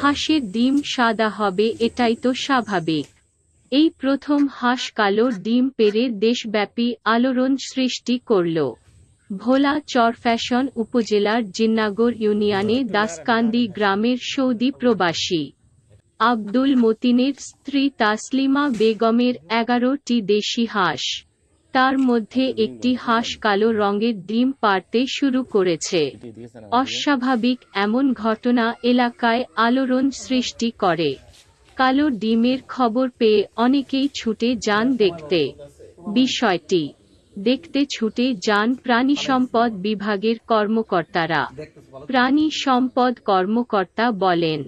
হাঁসের ডিম সাদা হবে, এটাই তো স্বাভাবিক। এই প্রথম হাঁস কালো ডিম পেরে দেশব্যাপী আলোড়ন সৃষ্টি করল। ভোলা চরফ্যাশন উপজেলার জিন্নাগর ইউনিয়নে দাসকান্দি গ্রামের সৌদি প্রবাসী। আব্দুল মতিনের স্ত্রী তাসলিমা বেগমের এগারোটি দেশি হাঁস। তার মধ্যে একটি হাঁস কালো রঙের ডিম পারতে শুরু করেছে। অস্বাভাবিক এমন ঘটনা এলাকায় আলোড়ন সৃষ্টি করে। কালো ডিমের খবর পেয়ে অনেকেই ছুটে যান দেখতে। বিষয়টি দেখতে ছুটে যান প্রাণী সম্পদ বিভাগের কর্মকর্তারা। প্রাণী সম্পদ কর্মকর্তা বলেন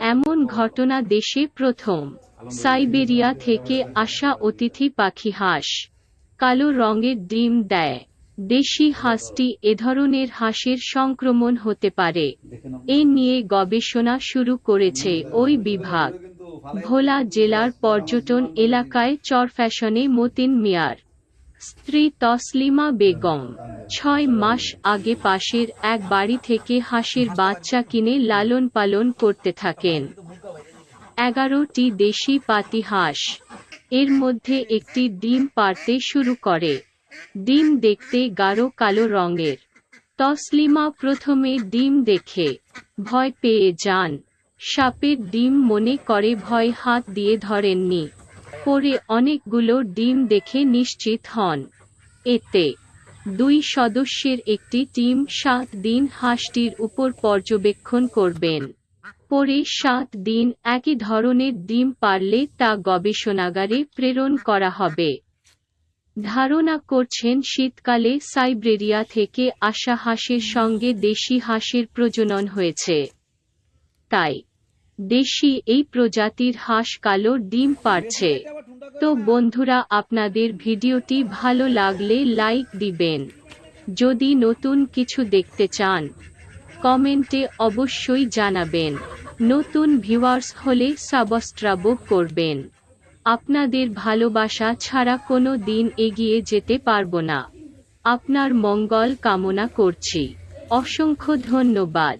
এমন ঘটনা দেশে প্রথম। সাইবেরিয়া থেকে আসা অতিথি পাখি হাঁস কালো রঙের ডিম দেয়। দেশি হাঁসটি এ ধরনের হাঁসের সংক্রমণ হতে পারে। এ নিয়ে গবেষণা শুরু করেছে ওই বিভাগ। ভোলা জেলার পর্যটন এলাকায় চরফ্যাশনে মতিন মিয়ার। স্ত্রী তসলিমা বেগম, ছয় মাস আগে পাশের এক বাড়ি থেকে হাঁসের বাচ্চা কিনে লালন পালন করতে থাকেন। এগারোটি দেশি পাতি হাঁস। এর মধ্যে একটি ডিম পারতে শুরু করে। ডিম দেখতে গাঢ় কালো রঙের। তসলিমা প্রথমে ডিম দেখে ভয় পেয়ে যান। সাপের ডিম মনে করে ভয় হাত দিয়ে ধরেননি। পরে অনেকগুলো ডিম দেখে নিশ্চিত হন। এতে দুই সদস্যের একটি টিম সাত দিন হাঁসটির উপর পর্যবেক্ষণ করবেন। পরে সাত দিন একই ধরনের ডিম পারলে তা গবেষণাগারে প্রেরণ করা হবে। ধারণা করছেন শীতকালে সাইব্রেরিয়া থেকে আসা হাঁসের সঙ্গে দেশি হাঁসের প্রজনন হয়েছে। তাই, দেশি এই প্রজাতির হাঁস কালো ডিম পারছে। তো বন্ধুরা, আপনাদের ভিডিওটি ভালো লাগলে লাইক দিবেন। যদি নতুন কিছু দেখতে চান কমেন্টে অবশ্যই জানাবেন। নতুন ভিউয়ার্স হলে সাবস্ক্রাইব করবেন। আপনাদের ভালোবাসা ছাড়া কোনো দিন এগিয়ে যেতে পারব না। আপনার মঙ্গল কামনা করছি। অসংখ্য ধন্যবাদ।